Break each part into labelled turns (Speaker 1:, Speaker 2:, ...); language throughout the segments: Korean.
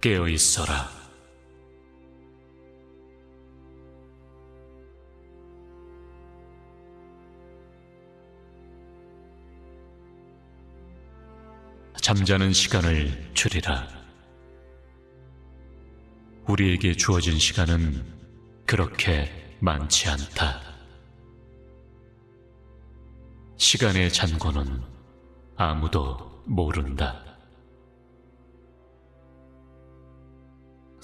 Speaker 1: 깨어 있어라. 잠자는 시간을 줄이라. 우리에게 주어진 시간은 그렇게 많지 않다. 시간의 잔고는 아무도 모른다.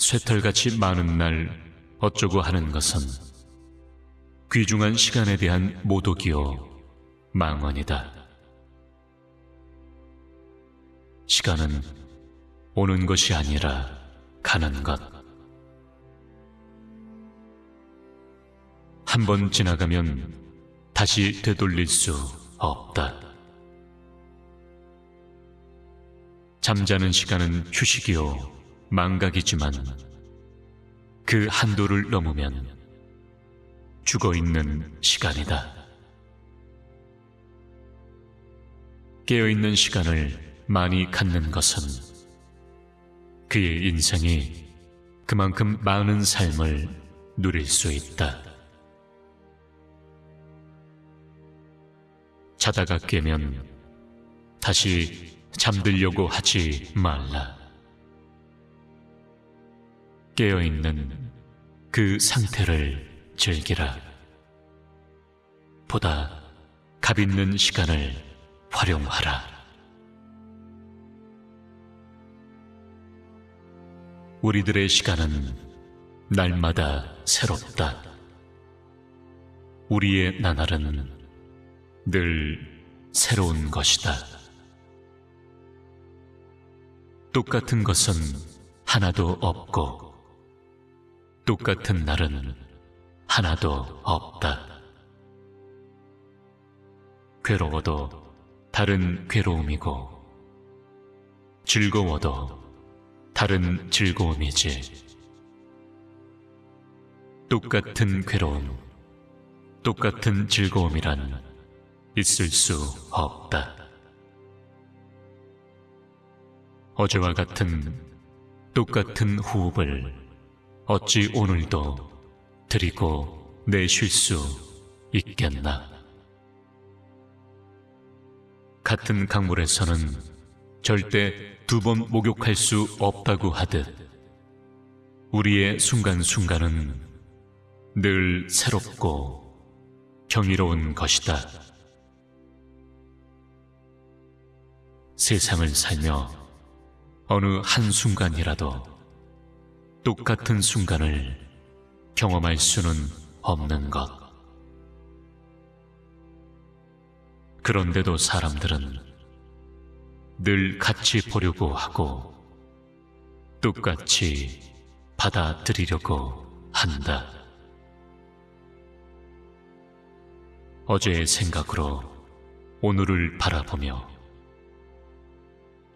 Speaker 1: 쇠털같이 많은 날 어쩌고 하는 것은 귀중한 시간에 대한 모독이요 망언이다. 시간은 오는 것이 아니라 가는 것. 한 번 지나가면 다시 되돌릴 수 없다. 잠자는 시간은 휴식이요 망각이지만 그 한도를 넘으면 죽어 있는 시간이다. 깨어 있는 시간을 많이 갖는 것은 그의 인생이 그만큼 많은 삶을 누릴 수 있다. 자다가 깨면 다시 잠들려고 하지 말라. 깨어있는 그 상태를 즐기라. 보다 값 있는 시간을 활용하라. 우리들의 시간은 날마다 새롭다. 우리의 나날은 늘 새로운 것이다. 똑같은 것은 하나도 없고, 똑같은 날은 하나도 없다. 괴로워도 다른 괴로움이고, 즐거워도 다른 즐거움이지. 똑같은 괴로움, 똑같은 즐거움이란 있을 수 없다. 어제와 같은 똑같은 호흡을 어찌 오늘도 드리고 내쉴 수 있겠나? 같은 강물에서는 절대 두 번 목욕할 수 없다고 하듯 우리의 순간순간은 늘 새롭고 경이로운 것이다. 세상을 살며 어느 한순간이라도 똑같은 순간을 경험할 수는 없는 것. 그런데도 사람들은 늘 같이 보려고 하고 똑같이 받아들이려고 한다. 어제의 생각으로 오늘을 바라보며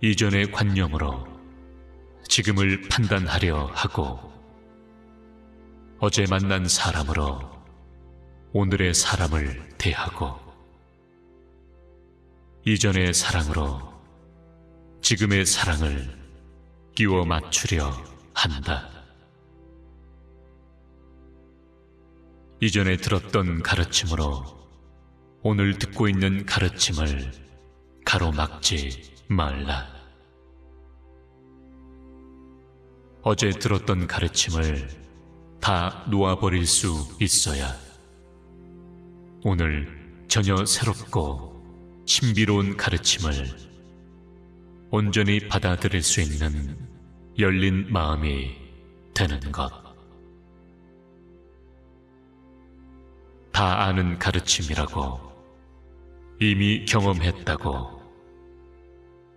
Speaker 1: 이전의 관념으로 지금을 판단하려 하고 어제 만난 사람으로 오늘의 사람을 대하고 이전의 사랑으로 지금의 사랑을 끼워 맞추려 한다. 이전에 들었던 가르침으로 오늘 듣고 있는 가르침을 가로막지 말라. 어제 들었던 가르침을 다 놓아버릴 수 있어야 오늘 전혀 새롭고 신비로운 가르침을 온전히 받아들일 수 있는 열린 마음이 되는 것. 다 아는 가르침이라고 이미 경험했다고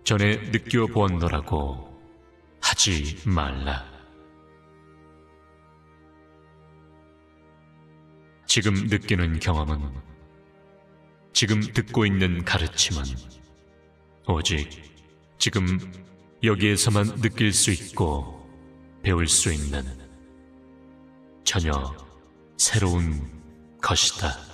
Speaker 1: 전에 느껴보았노라고 하지 말라. 지금 느끼는 경험은 지금 듣고 있는 가르침은 오직 지금 여기에서만 느낄 수 있고 배울 수 있는 전혀 새로운 것이다.